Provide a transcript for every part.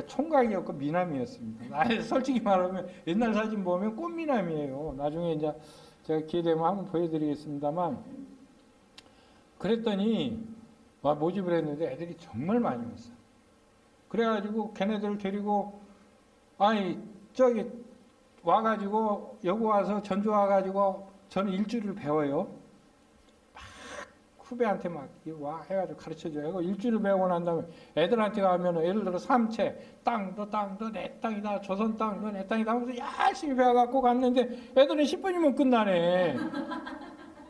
그러니까 총각이었고 미남이었습니다. 아, 솔직히 말하면 옛날 사진 보면 꽃미남이에요. 나중에 이제 제가 기회 되면 한번 보여드리겠습니다만 그랬더니 와 모집을 했는데 애들이 정말 많이 왔어. 그래가지고 걔네들 데리고 아니 저기 와가지고 여기 와서 전주 와가지고 저는 일주일을 배워요. 막 후배한테 막 와 해가지고 가르쳐줘요. 일주일을 배우고 난 다음에 애들한테 가면 예를 들어 삼채 땅도 땅도 내 땅이다 조선 땅도 내 땅이다 하면서 열심히 배워갖고 갔는데 애들은 10분이면 끝나네.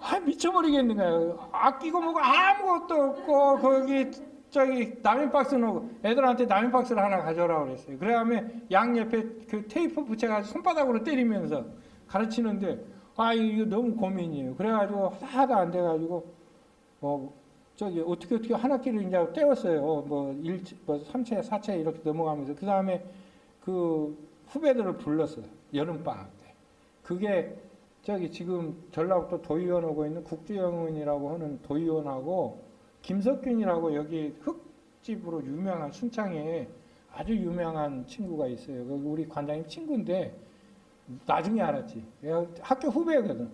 아 미쳐버리겠는 거예요. 아끼고 뭐고 아무것도 없고 거기 저기 남인 박스 놓고 애들한테 남인 박스를 하나 가져오라고 그랬어요. 그래야면 양 옆에 그 테이프 붙여가지고 손바닥으로 때리면서 가르치는데 아 이거 너무 고민이에요. 그래가지고 하나도 안 돼가지고 뭐 저기 어떻게 어떻게 한 학기를 이제 떼었어요. 뭐 1, 뭐 3채, 4채 이렇게 넘어가면서 그 다음에 그 후배들을 불렀어요. 여름방학 때. 그게 저기 지금 전라북도 도의원 오고 있는 국주영은이라고 하는 도의원하고 김석균이라고 여기 흙집으로 유명한 순창에 아주 유명한 친구가 있어요. 그 우리 관장님 친구인데 나중에 알았지. 학교 후배거든.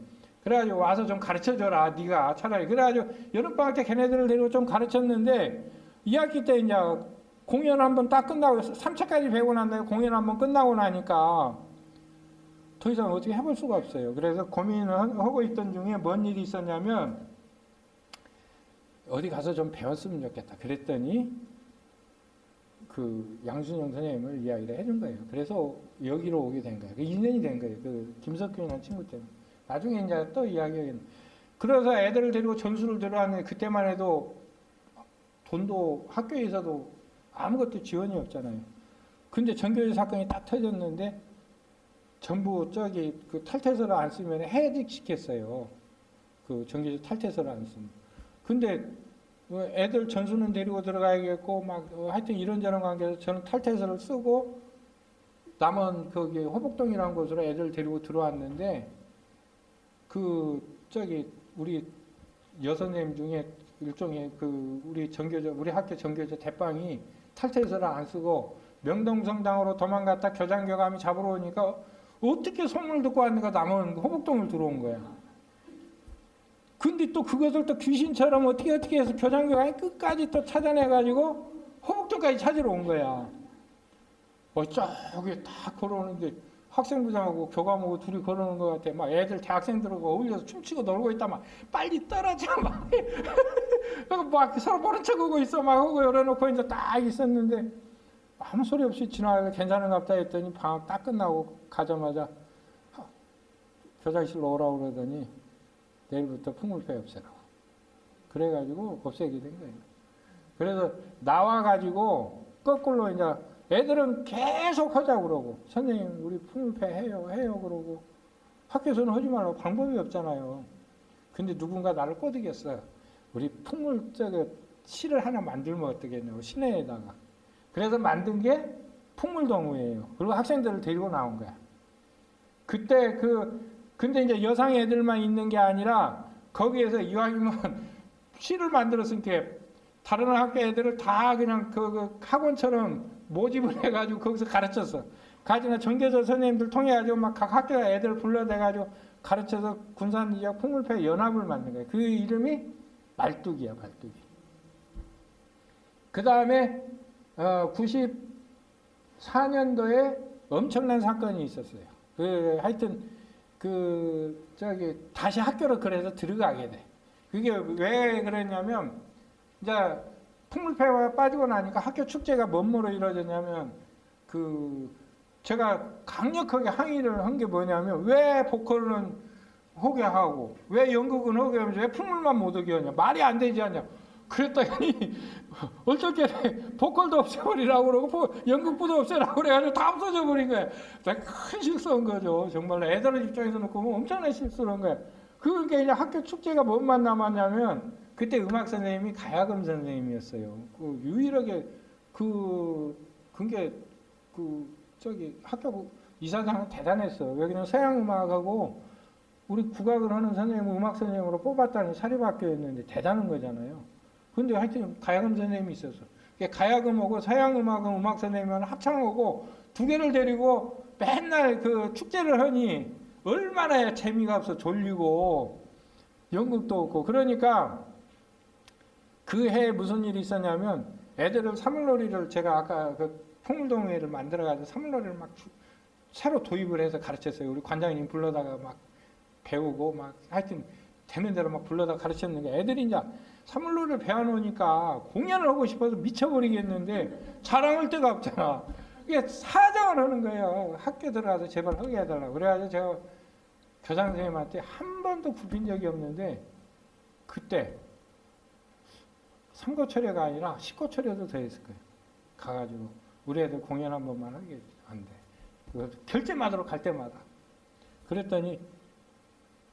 그래가지고 와서 좀 가르쳐줘라. 네가 차라리. 그래가지고 여름방학 때 걔네들을 데리고 좀 가르쳤는데 2학기 때 이제 공연 한번 딱 끝나고 3차까지 배우고 난 다음에 공연 한번 끝나고 나니까 더 이상 어떻게 해볼 수가 없어요. 그래서 고민을 하고 있던 중에 뭔 일이 있었냐면 어디 가서 좀 배웠으면 좋겠다. 그랬더니 그 양순영 선생님을 이야기를 해준 거예요. 그래서 여기로 오게 된 거예요. 그 인연이 된 거예요. 그 김석균이라는 친구 때문에. 나중에 이제 또 이야기하겠네. 그래서 애들을 데리고 전수를 들어왔는데 그때만 해도 돈도 학교에서도 아무것도 지원이 없잖아요. 근데 전교조 사건이 딱 터졌는데 전부 저기 그 탈퇴서를 안 쓰면 해직 시켰어요. 그 전교조 탈퇴서를 안 쓰면. 근데 애들 전수는 데리고 들어가야겠고 막 하여튼 이런저런 관계에서 저는 탈퇴서를 쓰고 남은 거기 호복동이라는 곳으로 애들 데리고 들어왔는데 그 저기 우리 여선생님 중에 일종의 그 우리 전교조 우리 학교 전교조 대빵이 탈퇴서를 안 쓰고 명동성당으로 도망갔다 교장 교감이 잡으러 오니까 어떻게 소문을 듣고 왔는가 남은 호복동을 들어온 거야. 근데 또 그것을 또 귀신처럼 어떻게 어떻게 해서 교장 교감이 끝까지 또 찾아내가지고 호복동까지 찾으러 온 거야. 어, 저기 다 걸어오는데 학생부장하고 교감하고 둘이 걸어오는 것 같아. 막 애들 대학생들하고 어울려서 춤추고 놀고 있다. 막 빨리 떨어져. 막, 막 서로 모른 척하고 있어. 막 하고 열어놓고 이제 딱 있었는데 아무 소리 없이 지나가서 괜찮은가 보다 했더니 방학 딱 끝나고 가자마자 교장실로 오라고 그러더니 내일부터 풍물패 없애라고. 그래가지고 없애게 된 거예요. 그래서 나와가지고 거꾸로 이제 애들은 계속 하자고 그러고 선생님 우리 풍물패 해요 해요 그러고 학교에서는 하지 말라고 방법이 없잖아요. 근데 누군가 나를 꼬드겼어. 우리 풍물 저기 실을 하나 만들면 어떻겠냐고 시내에다가. 그래서 만든 게 풍물동호회예요. 그리고 학생들을 데리고 나온 거야. 그때 그 근데 이제 여상 애들만 있는 게 아니라 거기에서 이왕이면 시를 만들었으니까 다른 학교 애들을 다 그냥 그, 그 학원처럼 모집을 해가지고 거기서 가르쳤어. 가지나 전교조 선생님들 통해가지고 막 각 학교 애들 불러대가지고 가르쳐서 군산 지역 풍물패 연합을 만든 거예요. 그 이름이 말뚝이야, 말뚝이. 그 다음에 어, 94년도에 엄청난 사건이 있었어요. 그 하여튼 그 저기 다시 학교를 그래서 들어가게 돼. 그게 왜 그랬냐면 이제 풍물패가 빠지고 나니까 학교 축제가 뭔모로 이루어졌냐면 그 제가 강력하게 항의를 한 게 뭐냐면 왜 보컬은 하게 하고 왜 연극은 하게 하면서 왜 풍물만 못 하게 하냐 말이 안 되지 않냐 그랬더니 어떻게 보컬도 없애버리라고 그러고 연극부도 없애라고 그래가지고 다 없어져 버린 거야. 큰 실수한 거죠. 정말 애들 입장에서 놓고 엄청난 실수를 한 거야. 그러니까 이제 학교 축제가 뭔만 남았냐면 그때 음악 선생님이 가야금 선생님이었어요. 그 유일하게 그 그게 그 저기 학교 이사장은 대단했어. 여기는 서양 음악하고 우리 국악을 하는 선생님 음악 선생님으로 뽑았다는 사립학교였는데 대단한 거잖아요. 근데 하여튼 가야금 선생님이 있어서 이게 가야금하고 서양 음악은 음악 선생님은 합창하고 두 개를 데리고 맨날 그 축제를 하니 얼마나 재미가 없어 졸리고 연극도 없고 그러니까 그 해에 무슨 일이 있었냐면 애들을 사물놀이를 제가 아까 그 풍물동회를 만들어가지고 사물놀이를 막 주- 새로 도입을 해서 가르쳤어요. 우리 관장님 불러다가 막 배우고 막 하여튼 되는 대로 막 불러다 가르쳤는데 애들이 이제 사물놀이를 배워놓으니까 공연을 하고 싶어서 미쳐버리겠는데 자랑할 데가 없잖아. 이게 사정을 하는 거예요. 학교 들어가서 제발 하게 해달라고. 그래가지고 제가 교장 선생님한테 한 번도 굽힌 적이 없는데 그때 삼고철회가 아니라 십고철회도 더 했을 거예요. 가가지고 우리 애들 공연 한 번만 하게 안 돼. 그 결제마다로 갈 때마다. 그랬더니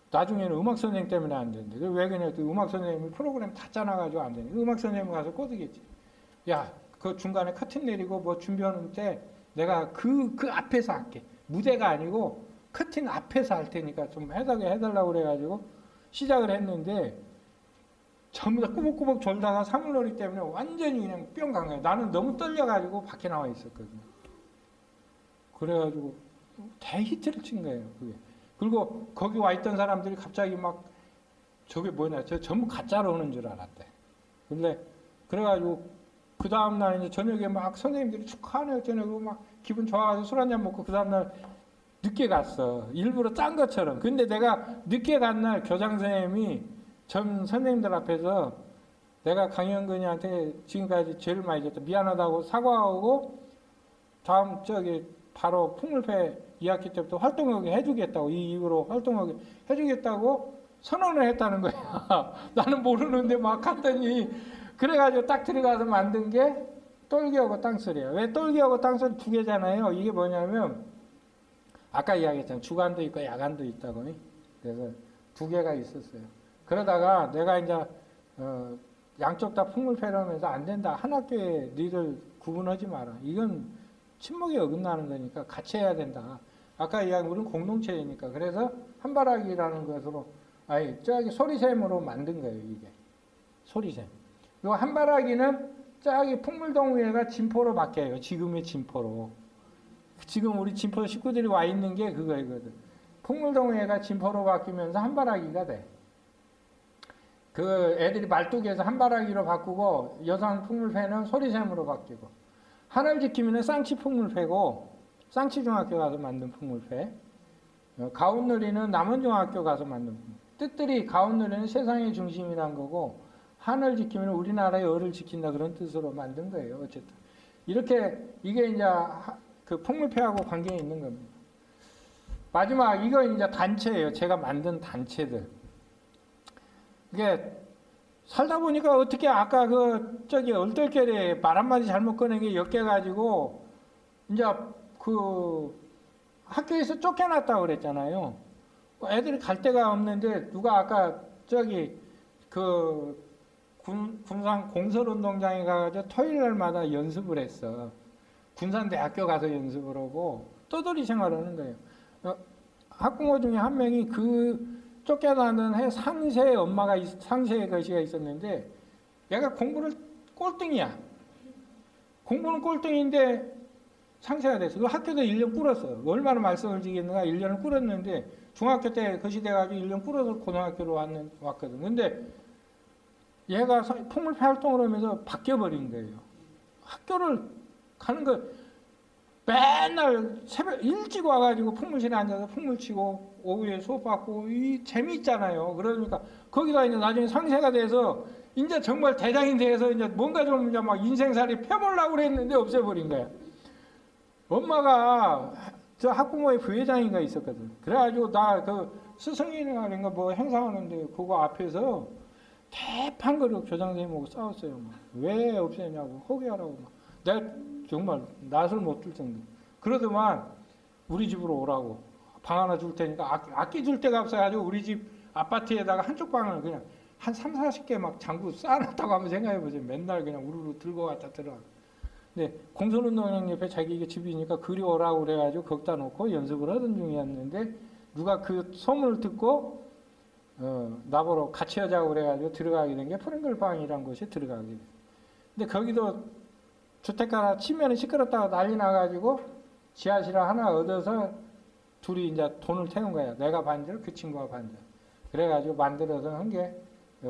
나중에는 음악 선생님 때문에 안 된대. 그왜 그러냐? 그 음악 선생님이 프로그램 다 짜놔가지고 안 되니. 음악 선생님 가서 꼬드겠지. 야, 그 중간에 커튼 내리고 뭐 준비하는 때 내가 그, 그 앞에서 할게. 무대가 아니고 커튼 앞에서 할 테니까 좀 해달라고 그래가지고 시작을 했는데 전부 다 꾸벅꾸벅 졸다가 사물놀이 때문에 완전히 그냥 뿅 간 거예요. 나는 너무 떨려가지고 밖에 나와 있었거든요. 그래가지고 대히트를 친 거예요. 그게. 그리고 거기 와 있던 사람들이 갑자기 막 저게 뭐냐, 저 전부 가짜로 오는 줄 알았대. 근데 그래가지고 그 다음 날 이제 저녁에 막 선생님들이 축하하네요. 저녁에 막 기분 좋아가지고 술 한잔 먹고 그 다음 날 늦게 갔어. 일부러 짠 것처럼. 근데 내가 늦게 간 날 교장 선생님이 전 선생님들 앞에서 내가 강현근이한테 지금까지 제일 많이 줬다. 미안하다고 사과하고 다음 저기 바로 풍물패 2학기 때부터 활동하게 해주겠다고 이 이후로 활동하게 해주겠다고 선언을 했다는 거야. 나는 모르는데 막 갔더니 그래가지고 딱 들어가서 만든 게 똘기하고 땅소리야. 왜 똘기하고 땅소리 두 개잖아요. 이게 뭐냐면 아까 이야기했잖아. 주간도 있고 야간도 있다고. 그래서 두 개가 있었어요. 그러다가 내가 이제 어, 양쪽 다 풍물패를 하면서 안 된다. 한 학교에 너희들 구분하지 마라. 이건 침묵에 어긋나는 거니까 같이 해야 된다. 아까 이야기 우리는 공동체이니까 그래서 한바라기라는 것으로 아니 저기 소리샘으로 만든 거예요 이게 소리샘. 요 한바라기는 저기 풍물동위에가 진포로 바뀌어요. 지금의 진포로. 지금 우리 진포 식구들이 와 있는 게 그거이거든. 풍물동위에가 진포로 바뀌면서 한바라기가 돼. 그 애들이 말뚝에서 한바라기로 바꾸고 여성 풍물패는 소리샘으로 바뀌고 하늘 지킴이는 쌍치 풍물패고 쌍치 중학교 가서 만든 풍물패 어, 가운누리는 남원중학교 가서 만든. 뜻들이 가운누리는 세상의 중심이란 거고 하늘 지킴이는 우리나라의 을을 지킨다 그런 뜻으로 만든 거예요 어쨌든. 이렇게 이게 이제 하- 그 풍물패하고 관계 있는 겁니다. 마지막 이거 이제 단체예요. 제가 만든 단체들 이게 살다 보니까 어떻게 아까 그 저기 얼떨결에 말 한마디 잘못 꺼낸 게 엮여가지고 이제 그 학교에서 쫓겨났다고 그랬잖아요. 애들이 갈 데가 없는데 누가 아까 저기 그 군, 군산 공설운동장에 가가지고 토요일 날마다 연습을 했어. 군산대학교 가서 연습을 하고 떠돌이 생활하는 거예요. 어, 학부모 중에 한 명이 그 쫓겨나는 해 상세 엄마가 있- 상세 거시가 있었는데 얘가 공부를 꼴등이야. 공부는 꼴등인데 상세가 됐어. 그 학교도 1년 꿇었어. 얼마나 말썽을 지겠는가 1년을 꿇었는데 중학교 때 거시 돼가지고 1년 꿇어서 고등학교로 왔는, 왔거든. 근데 얘가 서- 풍물패 활동을 하면서 바뀌어버린 거예요. 학교를 가는 거 맨날 새벽 일찍 와가지고 풍물실에 앉아서 풍물 치고 오후에 수업 받고 이 재미있잖아요. 그러니까 거기가 이제 나중에 상세가 돼서 이제 정말 대장이 돼서 이제 뭔가 좀 이제 막 인생살이 펴보려고 그랬는데 없애버린 거야. 엄마가 저 학부모의 부회장인가 있었거든. 그래가지고 나 그 스승이라는 거 뭐 행사하는데 그거 앞에서 대판거리로 교장 선생님하고 싸웠어요. 막. 왜 없애냐고 허기하라고 막. 내가 정말 낯을 못들 정도. 그러더만 우리 집으로 오라고 방 하나 줄 테니까 아, 아끼 줄 데가 없어가지고 우리 집 아파트에다가 한쪽 방을 그냥 한 3, 40개 막 장구 쌓아놨다고 한번 생각해보세요. 맨날 그냥 우르르 들고 갔다 들어가. 근데 공설운동장 옆에 자기 집이니까 그리 오라고 그래가지고 거기다 놓고 연습을 하던 중이었는데 누가 그 소문을 듣고 어, 나보러 같이 하자고 그래가지고 들어가게 된 게 프랭글 방이라는 곳에 들어가게 돼. 근데 거기도 주택가나 치면은 시끄럽다고 난리 나가지고 지하실 하나 얻어서 둘이 이제 돈을 태운 거야. 내가 반절, 그 친구가 반절. 그래가지고 만들어서 한 게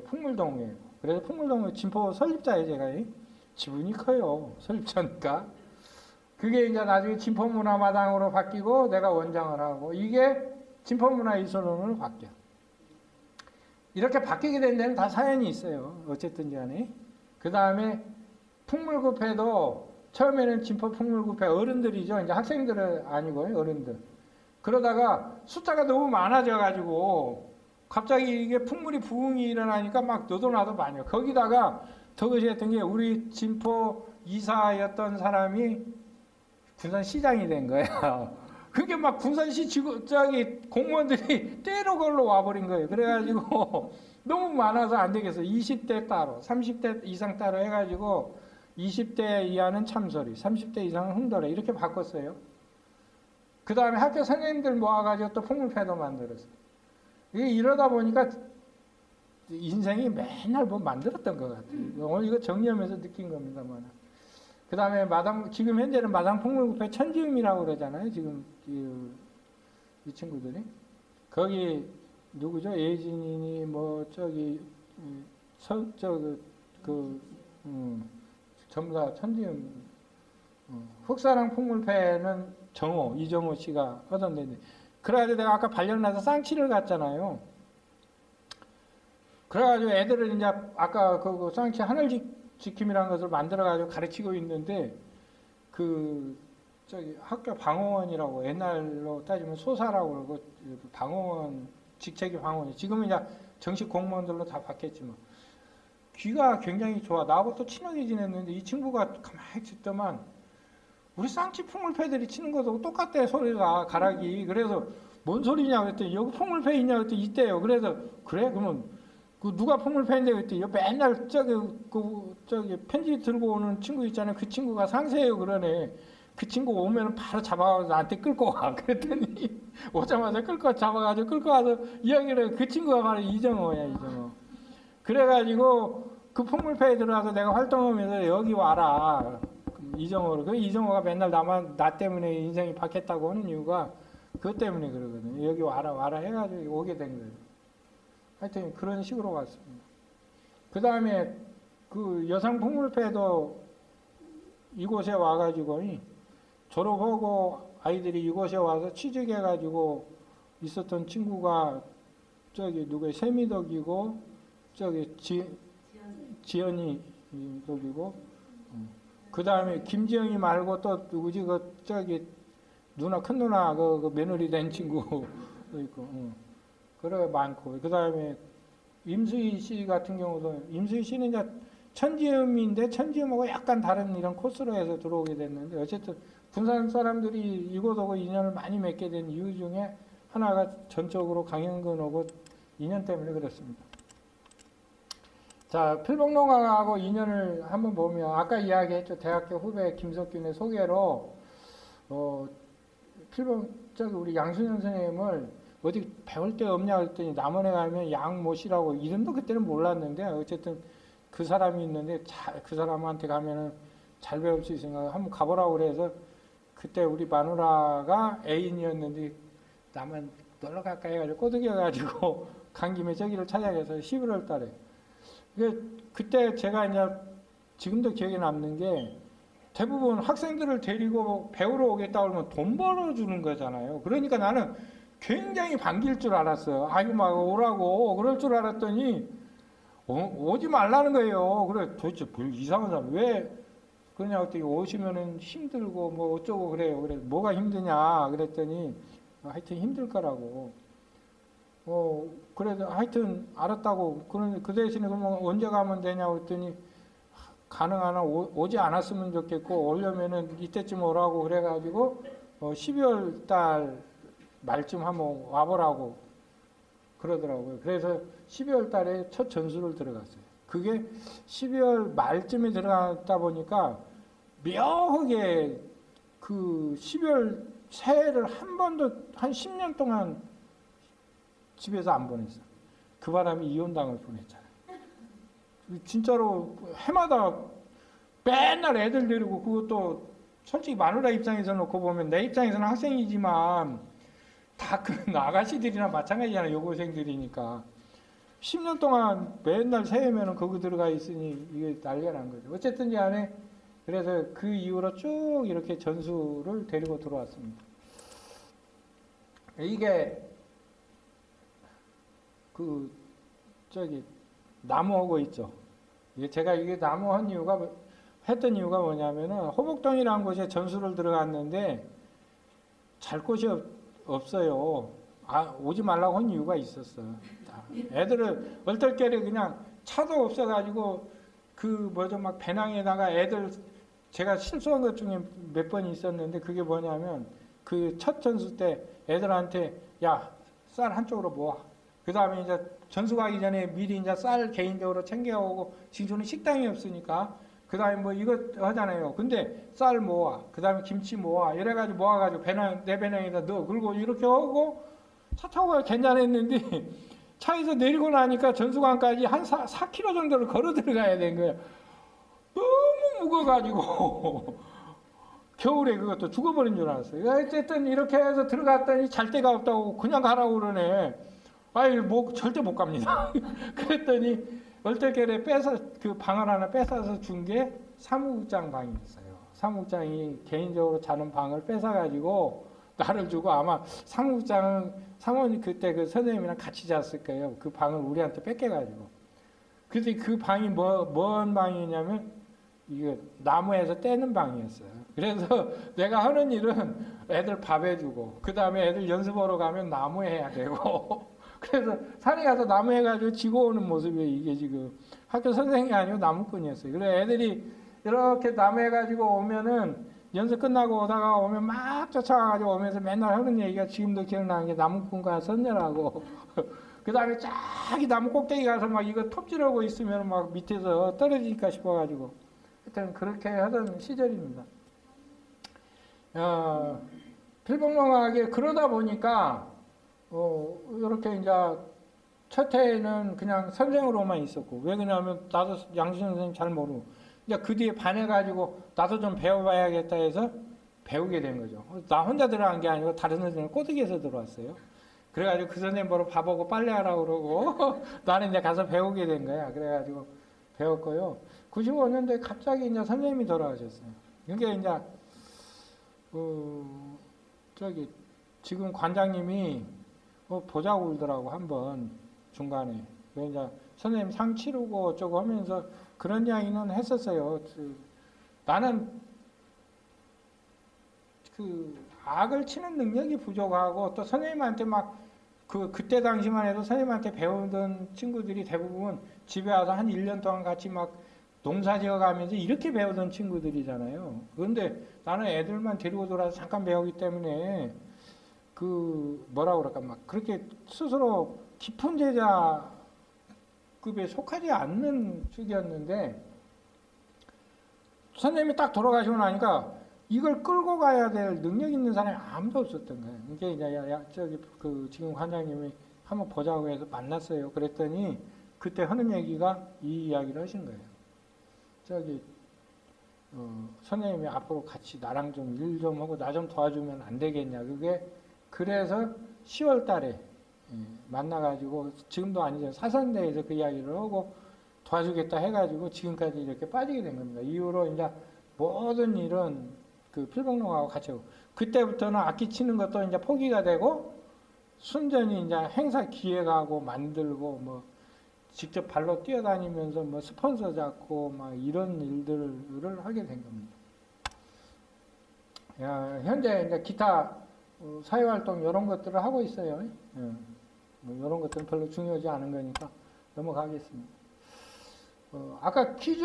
풍물동이에요. 그래서 풍물동 진포 설립자예요, 제가. 지분이 커요. 설립자니까. 그게 이제 나중에 진포문화마당으로 바뀌고 내가 원장을 하고 이게 진포문화이소론으로 바뀌어. 이렇게 바뀌게 된 데는 다 사연이 있어요. 어쨌든 간에. 그 다음에 풍물급회도 처음에는 진포 풍물급회 어른들이죠. 이제 학생들은 아니고요. 어른들. 그러다가 숫자가 너무 많아져 가지고 갑자기 이게 풍물이 부흥이 일어나니까 막 너도 나도 많이 요 거기다가 더 그시했던 게 우리 진포 이사였던 사람이 군산시장이 된 거예요. 그게 막 군산시 지구 저기 공무원들이 때로 걸로 와버린 거예요. 그래가지고 너무 많아서 안 되겠어. 20대 따로, 30대 이상 따로 해가지고 20대 이하는 참소리, 30대 이상은 흥도래 이렇게 바꿨어요. 그 다음에 학교 선생님들 모아가지고 또 풍물패도 만들었어요. 이러다 보니까 인생이 맨날 뭐 만들었던 것 같아요. 오늘 이거 정리하면서 느낀 겁니다만. 그 다음에 마당, 지금 현재는 마당 풍물구패 천지음이라고 그러잖아요. 지금 이, 이 친구들이. 거기 누구죠? 예진이니 뭐 저기 서, 저, 그, 그 음, 전부 다 천지음. 어, 흑사랑 풍물패는 정호, 이정호 씨가 하던 데인데. 그래가지고 내가 아까 발령나서 쌍치를 갔잖아요. 그래가지고 애들을 이제 아까 그 쌍치 하늘지 지킴이라는 것을 만들어가지고 가르치고 있는데 그 저기 학교 방어원이라고 옛날로 따지면 소사라고 그러고 방어원 직책이 방어원이 지금은 이제 정식 공무원들로 다 바뀌었지만 귀가 굉장히 좋아. 나하고 또 친하게 지냈는데 이 친구가 가만히 듣더만 우리 쌍치 풍물패들이 치는 것하고 똑같대 소리가 가락이. 그래서 뭔 소리냐 그랬더니 여기 풍물패 있냐 그랬더니 있대요. 그래서 그래? 그러면 그 누가 풍물패인데? 그랬더니 맨날 저기 그 저기 편지 들고 오는 친구 있잖아요. 그 친구가 상세해요. 그러네. 그 친구 오면 바로 잡아가서 나한테 끌고 와. 그랬더니 오자마자 끌고 잡아가지고 끌고 와서 이야기를 그 친구가 바로 이정호야 이정호. 그래가지고 그 풍물패에 들어가서 내가 활동하면서 여기 와라 이정호를. 그 이정호가 맨날 나만 나 때문에 인생이 바뀌었다고 하는 이유가 그것 때문에 그러거든요. 여기 와라 와라 해가지고 오게 된 거예요. 하여튼 그런 식으로 왔습니다. 그 다음에 그 여성 풍물패도 이곳에 와가지고 졸업하고 아이들이 이곳에 와서 취직해가지고 있었던 친구가 저기 누구 세미덕이고 저기 지, 지연이 덕이고 그 다음에 김지영이 말고 또 누구지 그 저기 누나 큰 누나 그, 그 며느리 된 친구도 있고 응. 그래 많고 그 다음에 임수희 씨 같은 경우도 임수희 씨는 이제 천지음인데 천지음하고 약간 다른 이런 코스로 해서 들어오게 됐는데 어쨌든 군산 사람들이 이곳하고 인연을 많이 맺게 된 이유 중에 하나가 전적으로 강영근하고 인연 때문에 그렇습니다. 자, 필봉농가하고 인연을 한번 보면 아까 이야기했죠. 대학교 후배 김석균의 소개로 어, 필봉 저기 우리 양순현 선생님을 어디 배울 데 없냐 그랬더니 남원에 가면 양모씨라고 이름도 그때는 몰랐는데 어쨌든 그 사람이 있는데 잘, 그 사람한테 가면은 잘 배울 수 있으니까 한번 가보라고 그래서 그때 우리 마누라가 애인이었는데 나만 놀러 갈까 해가지고 꼬드겨가지고 간 김에 저기를 찾아가서 11월 달에 그때 제가 이제 지금도 기억에 남는 게 대부분 학생들을 데리고 배우러 오겠다 그러면 돈 벌어주는 거잖아요. 그러니까 나는 굉장히 반길 줄 알았어요. 아이고, 막 오라고. 그럴 줄 알았더니 어, 오지 말라는 거예요. 그래, 도대체 뭘 이상한 사람. 왜 그러냐고 했더니 오시면은 힘들고 뭐 어쩌고 그래요. 그래, 뭐가 힘드냐. 그랬더니 하여튼 힘들 거라고. 어, 그래도 하여튼 알았다고. 그런, 그 대신에 그러면 언제 가면 되냐고 했더니 가능하나 오, 지 않았으면 좋겠고, 오려면은 이때쯤 오라고 그래가지고, 어, 12월 달 말쯤 한번 와보라고 그러더라고요. 그래서 12월 달에 첫 전수를 들어갔어요. 그게 12월 말쯤에 들어갔다 보니까 묘하게 그 12월 새해를 한 번도 한 10년 동안 집에서 안 보냈어. 그 바람에 이혼당을 보냈잖아요. 진짜로 해마다 맨날 애들 데리고 그것도 솔직히 마누라 입장에서 놓고 보면 내 입장에서는 학생이지만 다그 아가씨들이나 마찬가지잖아요. 여고생들이니까. 10년 동안 맨날 새해면은 거기 들어가 있으니 이게 난리가 난 거죠. 어쨌든 간에 그래서 그 이후로 쭉 이렇게 전수를 데리고 들어왔습니다. 이게 그 저기 나무하고 있죠. 이게 제가 이게 나무 한 이유가 뭐- 했던 이유가 뭐냐면은 호복동이라는 곳에 전수를 들어갔는데 잘 곳이 없, 없어요. 아, 오지 말라고 한 이유가 있었어요. 애들을 얼떨결에 그냥 차도 없어가지고 그 뭐죠 막 배낭에다가 애들 제가 실수한 것 중에 몇 번 있었는데 그게 뭐냐면 그 첫 전수 때 애들한테 야 쌀 한쪽으로 모아 그 다음에 이제 전수 가기 전에 미리 이제 쌀 개인적으로 챙겨오고 지금은 식당이 없으니까 그 다음에 뭐 이거 하잖아요 근데 쌀 모아 그 다음에 김치 모아 이래가지고 모아가지고 배낭 내 배낭에다 넣어 그리고 이렇게 하고 차 타고 가야 괜찮았는데 차에서 내리고 나니까 전수관까지 한 4, 4km 정도를 걸어 들어가야 된 거예요. 너무 무거워가지고 겨울에 그것도 죽어버린 줄 알았어요. 어쨌든 이렇게 해서 들어갔더니 잘 데가 없다고 그냥 가라고 그러네. 아이 뭐 절대 못 갑니다. 그랬더니 얼떨결에 뺏어 그 방을 하나 뺏어서 준 게 사무국장 방이었어요. 사무국장이 개인적으로 자는 방을 뺏어 가지고 나를 주고 아마 사무국장은 사모님 그때 그 선생님이랑 같이 잤을 거예요. 그 방을 우리한테 뺏겨 가지고. 그래서 그 방이 뭐, 뭔 방이냐면, 이거 나무에서 떼는 방이었어요. 그래서 내가 하는 일은 애들 밥 해 주고, 그 다음에 애들 연습하러 가면 나무 해야 되고, 그래서 산에 가서 나무 해가지고 지고 오는 모습이 이게 지금 학교 선생이 아니고 나무꾼이었어요. 그래 애들이 이렇게 나무 해가지고 오면은 연습 끝나고 오다가 오면 막 쫓아가가지고 오면서 맨날 하는 얘기가 지금도 기억나는 게 나무꾼과 선녀라고. 그 다음에 쫙이 나무 꼭대기 가서 막 이거 톱질하고 있으면 막 밑에서 떨어지니까 싶어가지고. 하여튼 그렇게 하던 시절입니다. 어, 필봉농하게 그러다 보니까, 어, 이렇게 이제 첫 해에는 그냥 선생으로만 있었고, 왜 그러냐면 나도 양수 선생님 잘 모르고, 이제 그 뒤에 반해가지고 나도 좀 배워봐야겠다 해서 배우게 된 거죠. 나 혼자 들어간 게 아니고 다른 선생님 꼬드기에서 들어왔어요. 그래가지고 그 선생님 보러 밥하고 빨래하라고 그러고 나는 이제 가서 배우게 된 거야. 그래가지고 배웠고요. 95년도에 갑자기 이제 선생님이 돌아가셨어요. 그게 이제 어, 저기 지금 관장님이 어, 보자고 그러더라고 한번 중간에. 이제 선생님 상 치르고 어쩌고 하면서 그런 이야기는 했었어요. 그, 나는 그 악을 치는 능력이 부족하고 또 선생님한테 막 그 그때 당시만 해도 선생님한테 배우던 친구들이 대부분 집에 와서 한 1년 동안 같이 막 농사 지어 가면서 이렇게 배우던 친구들이잖아요. 그런데 나는 애들만 데리고 돌아서 잠깐 배우기 때문에 그 뭐라 그럴까 막 그렇게 스스로 깊은 제자급에 속하지 않는 축이었는데 선생님이 딱 돌아가시고 나니까 이걸 끌고 가야 될 능력 있는 사람이 아무도 없었던 거예요. 이게 이제 야, 야, 저기 그 지금 관장님이 한번 보자고 해서 만났어요. 그랬더니 그때 하는 얘기가 이 이야기를 하신 거예요. 저기 어, 선생님이 앞으로 같이 나랑 좀 일좀 하고 나 좀 도와주면 안 되겠냐. 그게 그래서 10월 달에 예, 만나가지고 지금도 아니죠. 사선대에서 그 이야기를 하고 도와주겠다 해가지고 지금까지 이렇게 빠지게 된 겁니다. 이후로 이제 모든 일은 그 필봉농하고 같이 하고 그때부터는 악기 치는 것도 이제 포기가 되고 순전히 이제 행사 기획하고 만들고 뭐 직접 발로 뛰어다니면서 뭐 스폰서 잡고 막 이런 일들을 하게 된 겁니다. 야, 현재 이제 기타 어, 사회활동 이런 것들을 하고 있어요. 예. 뭐 이런 것들은 별로 중요하지 않은 거니까 넘어가겠습니다. 어, 아까 퀴즈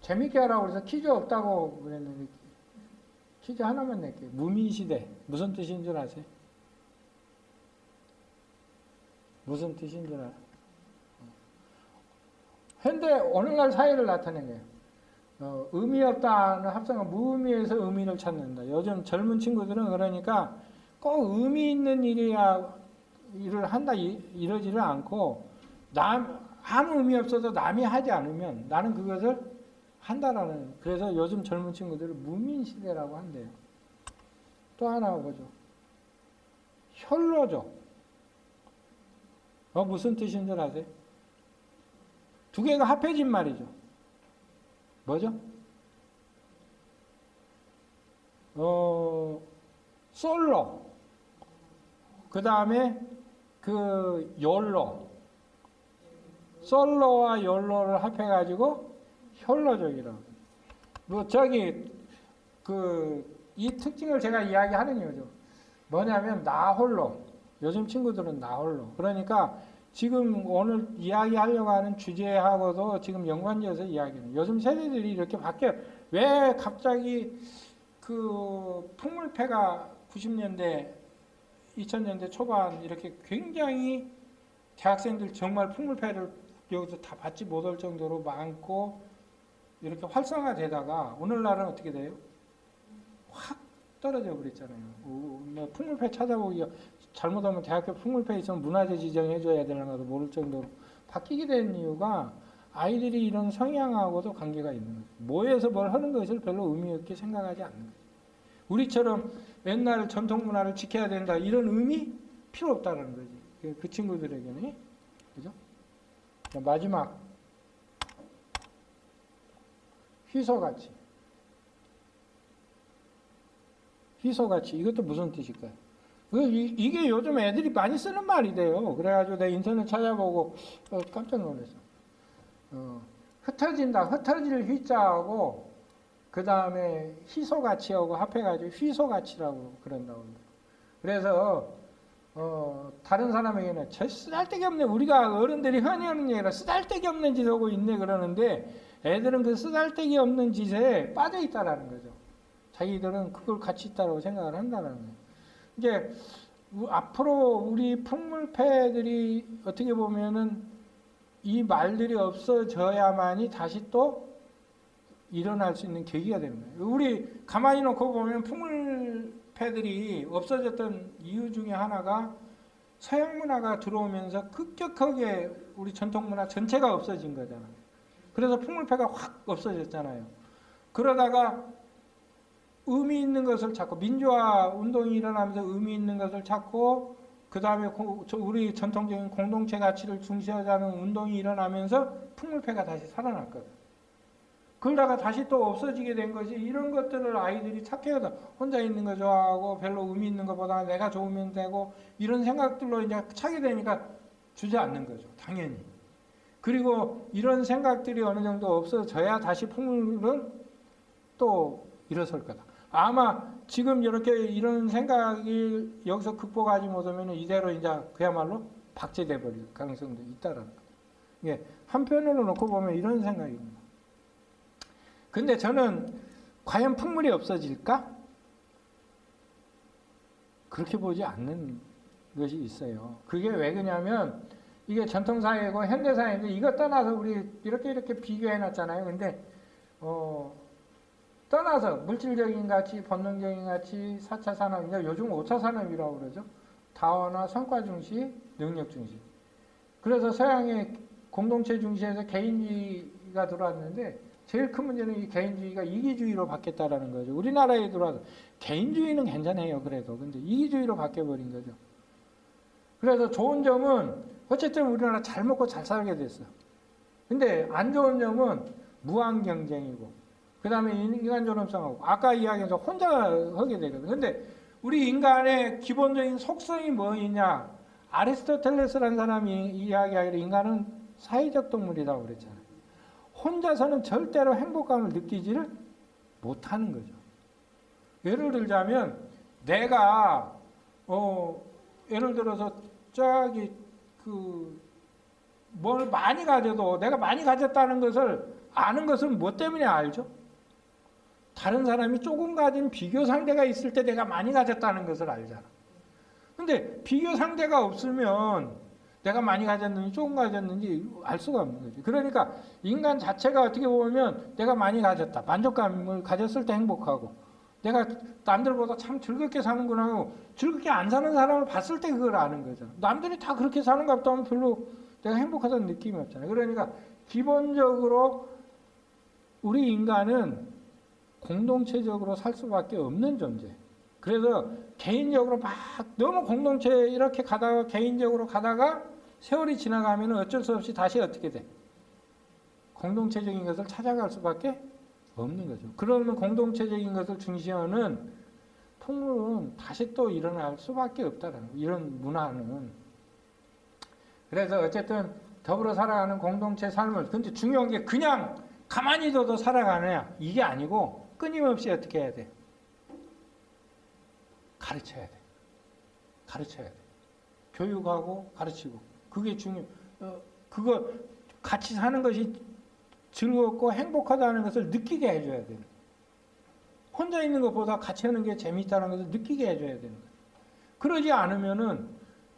재밌게 하라고 그래서 퀴즈 없다고 그랬는데 퀴즈 하나만 낼게요. 무민시대 무슨 뜻인 줄 아세요? 무슨 뜻인 줄 알아요? 현대 오늘날 사회를 나타낸 거예요. 어, 의미 없다는 합성은 무의미에서 의미를 찾는다. 요즘 젊은 친구들은 그러니까 꼭 의미 있는 일이야 일을 한다 이, 이러지를 않고 남 아무 의미 없어도 남이 하지 않으면 나는 그것을 한다라는 그래서 요즘 젊은 친구들을 무민 시대라고 한대요. 또 하나 보죠. 혈로죠. 어 무슨 뜻인 줄 아세요? 두 개가 합해진 말이죠. 뭐죠? 어 솔로 그 다음에 그 열로 솔로와 열로를 합해가지고 혈로족이라고. 뭐 저기 그 이 특징을 제가 이야기하는 이유죠. 뭐냐면 나 홀로. 요즘 친구들은 나 홀로. 그러니까 지금 오늘 이야기하려고 하는 주제하고도 지금 연관지어서 이야기는 요즘 세대들이 이렇게 바뀌어 왜 갑자기 그 풍물패가 90년대 2000년대 초반 이렇게 굉장히 대학생들 정말 풍물패를 여기서 다 받지 못할 정도로 많고 이렇게 활성화되다가 오늘날은 어떻게 돼요? 확 떨어져 버렸잖아요. 어, 뭐 풍물패 찾아보기가 잘못하면 대학교 풍물패 있으면 문화재 지정해줘야 되는 것도 모를 정도로 바뀌게 된 이유가 아이들이 이런 성향하고도 관계가 있는 거죠. 모여서 뭘 하는 것을 별로 의미 없게 생각하지 않는 거죠. 우리처럼 옛날 전통 문화를 지켜야 된다 이런 의미 필요 없다는 거지. 그, 그 친구들에게는 그죠? 자, 마지막 휘소같이 휘소같이 이것도 무슨 뜻일까요? 그 이- 이게 요즘 애들이 많이 쓰는 말이래요. 그래가지고 내가 인터넷 찾아보고 어, 깜짝 놀랐어. 어, 흩어진다. 흩어질 휘자하고 그 다음에 희소가치하고 합해가지고 휘소가치라고 그런다고. 그래서 어, 다른 사람에게는 저 쓰잘데기 없네. 우리가 어른들이 흔히 하는 얘기라 쓰잘데기 없는 짓 하고 있네 그러는데 애들은 그 쓰잘데기 없는 짓에 빠져 있다라는 거죠. 자기들은 그걸 가치 있다고 생각을 한다는 거예요. 우- 앞으로 우리 풍물패들이 어떻게 보면은 이 말들이 없어져야만이 다시 또 일어날 수 있는 계기가 거예요. 우리 가만히 놓고 보면 풍물패들이 없어졌던 이유 중에 하나가 서양 문화가 들어오면서 급격하게 우리 전통 문화 전체가 없어진 거잖아요. 그래서 풍물패가 확 없어졌잖아요. 그러다가 의미 있는 것을 찾고 민주화 운동이 일어나면서 의미 있는 것을 찾고 그 다음에 우리 전통적인 공동체 가치를 중시하자는 운동이 일어나면서 풍물패가 다시 살아났거든. 그러다가 다시 또 없어지게 된 것이 이런 것들을 아이들이 착해하다 혼자 있는 거 좋아하고 별로 의미 있는 것보다 내가 좋으면 되고 이런 생각들로 이제 차게 되니까 주지 않는 거죠. 당연히. 그리고 이런 생각들이 어느 정도 없어져야 다시 풍물은 또 일어설 거다. 아마 지금 이렇게 이런 생각이 여기서 극복하지 못하면 이대로 이제 그야말로 박제돼 버릴 가능성도 있다라는 거예요. 예, 한편으로 놓고 보면 이런 생각입니다. 근데 저는 과연 풍물이 없어질까? 그렇게 보지 않는 것이 있어요. 그게 왜 그러냐면 이게 전통사회고 현대사회인데 이거 떠나서 우리 이렇게 이렇게 비교해 놨잖아요. 근데 어 떠나서 물질적인 가치, 본능적인 가치, 4차 산업, 이제 요즘 5차 산업이라고 그러죠. 다원화, 성과 중시, 능력 중시. 그래서 서양의 공동체 중시에서 개인주의가 들어왔는데 제일 큰 문제는 이 개인주의가 이기주의로 바뀌었다라는 거죠. 우리나라에 들어와서 개인주의는 괜찮아요. 그래도. 근데 이기주의로 바뀌어버린 거죠. 그래서 좋은 점은 어쨌든 우리나라 잘 먹고 잘 살게 됐어. 근데 안 좋은 점은 무한 경쟁이고 그 다음에 인간 존엄성하고 아까 이야기해서 혼자 하게 되거든. 근데 우리 인간의 기본적인 속성이 뭐이냐? 아리스토텔레스라는 사람이 이야기하기를 인간은 사회적 동물이라고 그랬잖아요. 혼자서는 절대로 행복감을 느끼지를 못하는 거죠. 예를 들자면 내가 어 예를 들어서 저기 그 뭘 많이 가져도 내가 많이 가졌다는 것을 아는 것은 뭐 때문에 알죠? 다른 사람이 조금 가진 비교 상대가 있을 때 내가 많이 가졌다는 것을 알잖아. 근데 비교 상대가 없으면 내가 많이 가졌는지 조금 가졌는지 알 수가 없는 거지. 그러니까 인간 자체가 어떻게 보면 내가 많이 가졌다. 만족감을 가졌을 때 행복하고 내가 남들보다 참 즐겁게 사는구나 하고 즐겁게 안 사는 사람을 봤을 때 그걸 아는 거잖아. 남들이 다 그렇게 사는 것 같다면 별로 내가 행복하다는 느낌이 없잖아요. 그러니까 기본적으로 우리 인간은 공동체적으로 살 수밖에 없는 존재. 그래서 개인적으로 막 너무 공동체 이렇게 가다가 개인적으로 가다가 세월이 지나가면 어쩔 수 없이 다시 어떻게 돼? 공동체적인 것을 찾아갈 수밖에 없는 거죠. 그러면 공동체적인 것을 중시하는 풍물은 다시 또 일어날 수밖에 없다는. 이런 문화는. 그래서 어쨌든 더불어 살아가는 공동체 삶을 근데 중요한 게 그냥 가만히 둬도 살아가느냐 이게 아니고 끊임없이 어떻게 해야 돼? 가르쳐야 돼. 가르쳐야 돼. 교육하고 가르치고 그게 중요. 어, 그거 같이 사는 것이 즐겁고 행복하다는 것을 느끼게 해줘야 돼요. 혼자 있는 것보다 같이 하는 게 재밌다는 것을 느끼게 해줘야 되는 거예요. 그러지 않으면은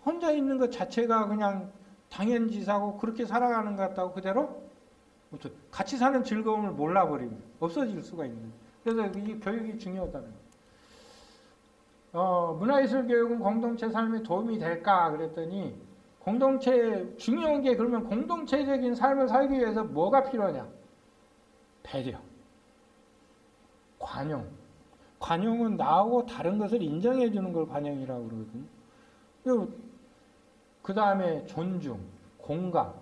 혼자 있는 것 자체가 그냥 당연지사고 그렇게 살아가는 것 같다고 그대로 같이 사는 즐거움을 몰라버리면 없어질 수가 있는 거예요. 그래서 이 교육이 중요하다는 거예요. 어, 문화예술 교육은 공동체 삶에 도움이 될까 그랬더니 공동체 중요한 게 그러면 공동체적인 삶을 살기 위해서 뭐가 필요하냐? 배려, 관용. 관용은 나하고 다른 것을 인정해 주는 걸 관용이라고 그러거든요. 그 다음에 존중, 공감.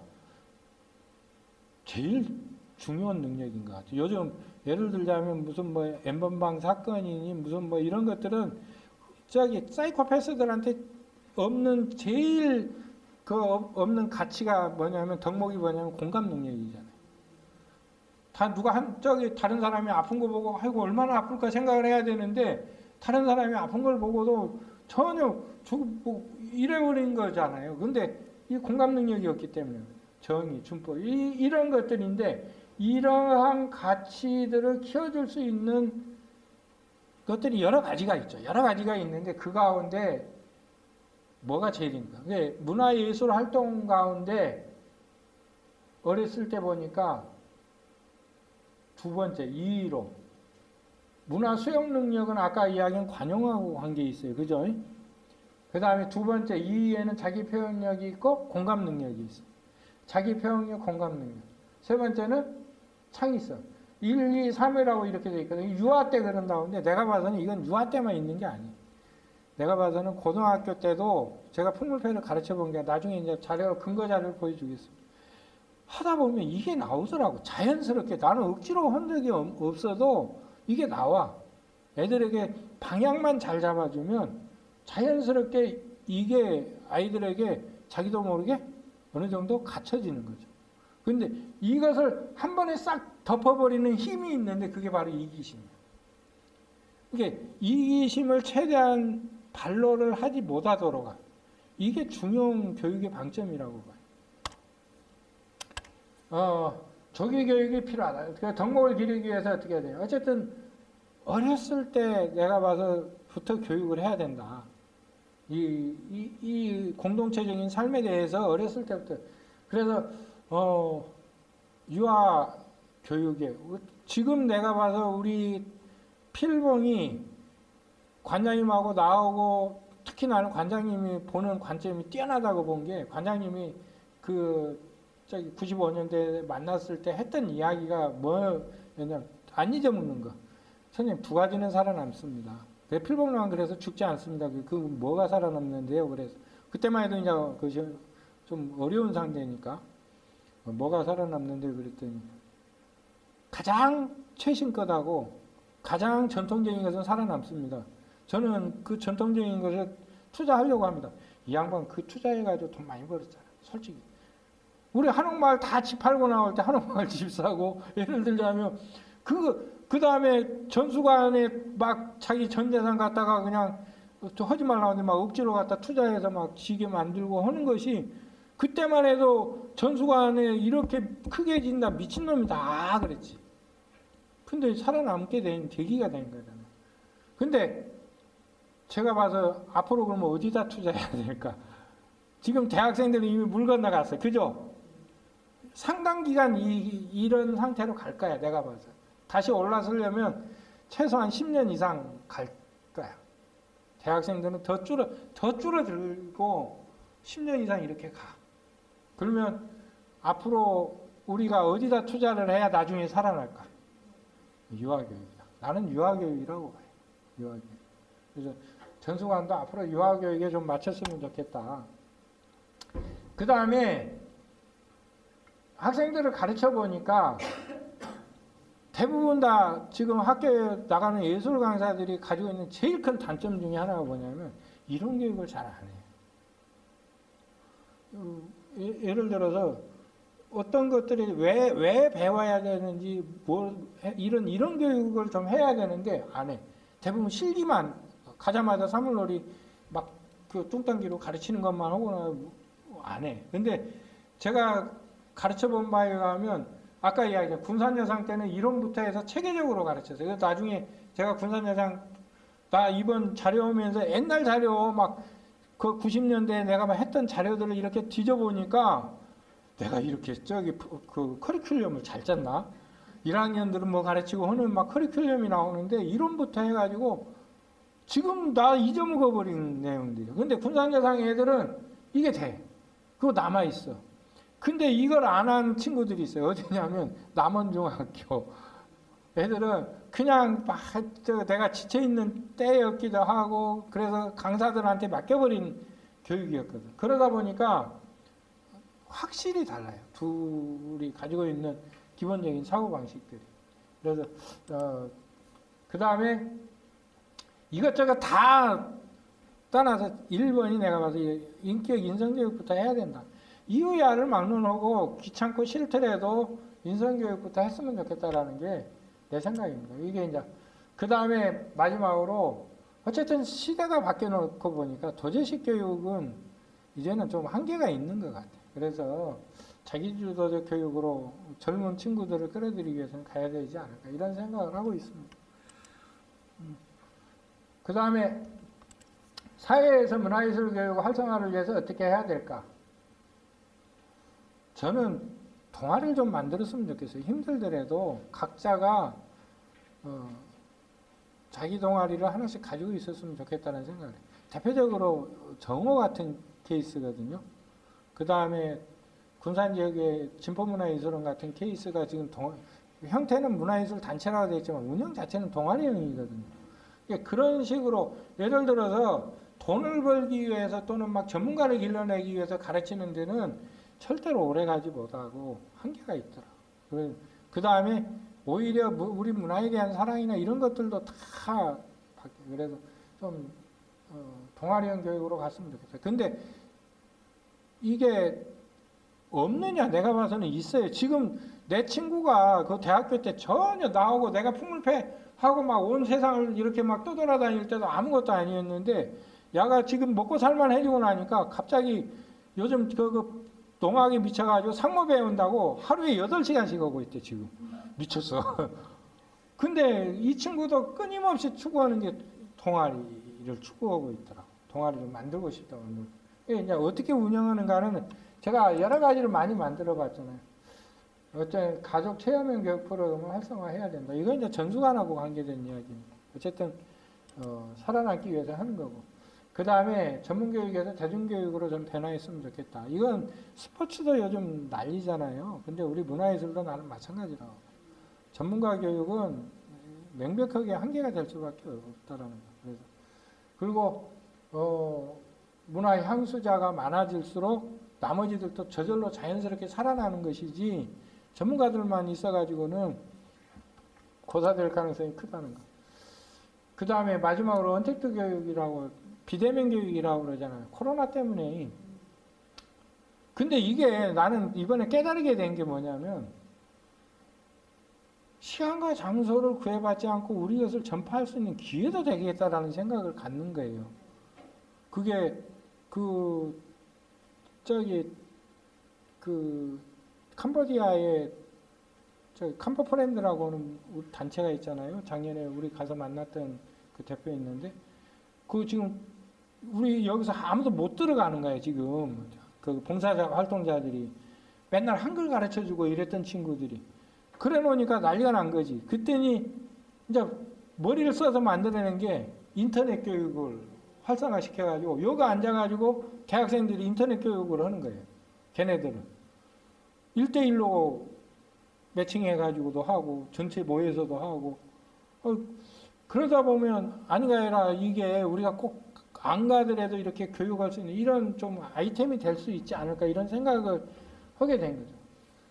제일 중요한 능력인 것 같아요. 요즘 예를 들자면 무슨 뭐 엠번방 사건이니 무슨 뭐 이런 것들은 저기 사이코패스들한테 없는 제일 그 없는 가치가 뭐냐면 덕목이 뭐냐면 공감 능력이잖아요. 다 누가 한 저기 다른 사람이 아픈 거 보고 아이고 얼마나 아플까 생각을 해야 되는데 다른 사람이 아픈 걸 보고도 전혀 저뭐 이래버린 거잖아요. 근데 이 공감 능력이 없기 때문에 정의, 준법 이, 이런 것들인데 이러한 가치들을 키워줄 수 있는 것들이 여러 가지가 있죠. 여러 가지가 있는데 그 가운데 뭐가 제일인가? 문화예술 활동 가운데 어렸을 때 보니까 두 번째 이의로 문화 수용 능력은 아까 이야기한 관용하고 관계 있어요. 그죠? 그 다음에 두 번째 이의에는 자기 표현력이 있고 공감 능력이 있어요. 자기 표현력, 공감 능력. 세 번째는 창의성. 1, 2, 3이라고 이렇게 돼 있거든요. 유아 때 그런다고 하는데 내가 봐서는 이건 유아 때만 있는 게 아니에요. 내가 봐서는 고등학교 때도 제가 풍물패를 가르쳐 본 게 나중에 이제 자료, 근거 자료를 보여주겠습니다. 하다 보면 이게 나오더라고. 자연스럽게. 나는 억지로 한 적이 없어도 이게 나와. 애들에게 방향만 잘 잡아주면 자연스럽게 이게 아이들에게 자기도 모르게 어느 정도 갖춰지는 거죠. 근데 이것을 한 번에 싹 덮어버리는 힘이 있는데 그게 바로 이기심이에요. 이게 이기심을 최대한 반로를 하지 못하도록 이게 중요한 교육의 방점이라고 봐요. 어, 조기 교육이 필요하다. 그 덕목을 기르기 위해서 어떻게 해야 돼요? 어쨌든 어렸을 때 내가 봐서부터 교육을 해야 된다. 이, 이, 이 공동체적인 삶에 대해서 어렸을 때부터 그래서 어, 유아 교육에 지금 내가 봐서 우리 필봉이 관장님하고 나오고 특히 나는 관장님이 보는 관점이 뛰어나다고 본 게 관장님이 그 저기 95년대 만났을 때 했던 이야기가 뭐였냐면 안 잊어먹는 거. 선생님 두 가지는 살아남습니다. 내 필봉만 그래서 죽지 않습니다. 그, 그 뭐가 살아남는데요. 그래서 그때만 해도 이제 그 좀 어려운 상태니까 뭐가 살아남는데 그랬더니 가장 최신 것하고 가장 전통적인 것은 살아남습니다. 저는 그 전통적인 것을 투자하려고 합니다. 이 양반 그 투자해가지고 돈 많이 벌었잖아. 솔직히. 우리 한옥마을 다 집 팔고 나올 때 한옥마을 집 사고 예를 들자면 그, 그 다음에 전수관에 막 자기 전 재산 갖다가 그냥 하지 말라고 하는데 막 억지로 갖다 투자해서 막 지게 만들고 하는 것이 그때만 해도 전수관에 이렇게 크게 진다 미친놈이다 그랬지. 근데 살아남게 된 계기가 된 거잖아요. 근데 제가 봐서 앞으로 그러면 어디다 투자해야 될까? 지금 대학생들은 이미 물 건너갔어요. 그죠? 상당 기간 이, 이런 상태로 갈 거야, 내가 봐서. 다시 올라서려면 최소한 10년 이상 갈 거야. 대학생들은 더 줄어, 더 줄어들고 10년 이상 이렇게 가. 그러면 앞으로 우리가 어디다 투자를 해야 나중에 살아날까? 유아교육이다. 나는 유아교육이라고 봐요. 유아교육. 그래서 전수관도 앞으로 유아교육에 좀 맞췄으면 좋겠다. 그 다음에 학생들을 가르쳐 보니까 대부분 다 지금 학교에 나가는 예술 강사들이 가지고 있는 제일 큰 단점 중에 하나가 뭐냐면 이론 교육을 잘 안 해요. 예를 들어서 어떤 것들이 왜, 왜 배워야 되는지, 뭘, 해- 이런, 이런 교육을 좀 해야 되는데, 안 해. 대부분 실기만, 가자마자 사물놀이 막 그 뚱땅기로 가르치는 것만 하거나 안 해. 근데 제가 가르쳐 본 바에 의하면, 아까 이야기한 군산여상 때는 이론부터 해서 체계적으로 가르쳤어요. 그래서 나중에 제가 군산여상, 나 이번 자료 오면서 옛날 자료 막 그 90년대에 내가 막 했던 자료들을 이렇게 뒤져보니까 내가 이렇게 저기 그- 그 커리큘럼을 잘 짰나? 1학년들은 뭐 가르치고 하는 막 커리큘럼이 나오는데 이론부터 해가지고 지금 다 잊어먹어버린 내용들이에요. 근데 군산여상 애들은 이게 돼. 그거 남아있어. 근데 이걸 안 한 친구들이 있어요. 어디냐면 남원중학교. 애들은 그냥 막저 내가 지쳐있는 때였기도 하고 그래서 강사들한테 맡겨버린 교육이었거든. 그러다 보니까 확실히 달라요. 둘이 가지고 있는 기본적인 사고방식들이. 그래서 어, 그 다음에 이것저것 다 떠나서 1번이 내가 봐서 인격 인성교육부터 해야 된다. 이유야를 막론하고 귀찮고 싫더라도 인성교육부터 했으면 좋겠다라는 게 내 생각입니다. 이게 이제 그 다음에 마지막으로 어쨌든 시대가 바뀌어놓고 보니까 도제식 교육은 이제는 좀 한계가 있는 것 같아요. 그래서 자기주도적 교육으로 젊은 친구들을 끌어들이기 위해서는 가야 되지 않을까 이런 생각을 하고 있습니다. 그 다음에 사회에서 문화예술 교육 활성화를 위해서 어떻게 해야 될까? 저는 동아리를 좀 만들었으면 좋겠어요. 힘들더라도 각자가 어, 자기 동아리를 하나씩 가지고 있었으면 좋겠다는 생각을 해요. 대표적으로 정호 같은 케이스거든요. 그 다음에 군산 지역의 진포문화예술원 같은 케이스가 지금 동, 형태는 문화예술 단체라고 되어 있지만 운영 자체는 동아리형이거든요. 그러니까 그런 식으로 예를 들어서 돈을 벌기 위해서 또는 막 전문가를 길러내기 위해서 가르치는 데는 절대로 오래 가지 못하고 한계가 있더라. 그 다음에 오히려 무- 우리 문화에 대한 사랑이나 이런 것들도 다 바뀌어요. 그래서 좀 어, 동아리형 교육으로 갔으면 좋겠어요. 근데 이게 없느냐? 내가 봐서는 있어요. 지금 내 친구가 그 대학교 때 전혀 나오고 내가 풍물패 하고 막 온 세상을 이렇게 막 떠돌아다닐 때도 아무것도 아니었는데 야가 지금 먹고 살만 해지고 나니까 갑자기 요즘 그, 그 농학에 미쳐가지고 상무 배운다고 하루에 8시간씩 하고 있대 지금 미쳤어 근데 이 친구도 끊임없이 추구하는 게 동아리를 추구하고 있더라고 동아리를 만들고 싶다고 이제 어떻게 운영하는가는 제가 여러 가지를 많이 만들어 봤잖아요 어째 가족 체험형 교육 프로그램을 활성화해야 된다. 이건 이제 전수관하고 관계된 이야기입니다. 어쨌든 어, 살아남기 위해서 하는 거고. 그 다음에 전문교육에서 대중교육으로 좀 변화했으면 좋겠다. 이건 스포츠도 요즘 난리잖아요. 근데 우리 문화예술도 나는 마찬가지라고. 전문가 교육은 명백하게 한계가 될 수밖에 없다라는 거. 그래서 그리고 어, 문화 향수자가 많아질수록 나머지들도 저절로 자연스럽게 살아나는 것이지 전문가들만 있어가지고는 고사될 가능성이 크다는 거. 그 다음에 마지막으로 언택트 교육이라고 비대면 교육이라고 그러잖아요. 코로나 때문에. 근데 이게 나는 이번에 깨달게 된 게 뭐냐면 시간과 장소를 구애받지 않고 우리 것을 전파할 수 있는 기회도 되겠다라는 생각을 갖는 거예요. 그게 그 저기 그 캄보디아에 저 캄보 프렌드라고 하는 우리 단체가 있잖아요. 작년에 우리 가서 만났던 그 대표 있는데 그 지금 우리 여기서 아무도 못 들어가는 거예요. 지금 그 봉사자 활동자들이 맨날 한글 가르쳐 주고 이랬던 친구들이 그래 놓으니까 난리가 난 거지. 그때니 이제 머리를 써서 만들어낸 게 인터넷 교육을 활성화 시켜가지고 여기 앉아가지고 대학생들이 인터넷 교육을 하는 거예요. 걔네들은. 1대1로 매칭해가지고도 하고, 전체 모여서도 하고, 어, 그러다 보면 아니가 아니라 이게 우리가 꼭 안 가더라도 이렇게 교육할 수 있는 이런 좀 아이템이 될 수 있지 않을까 이런 생각을 하게 된 거죠.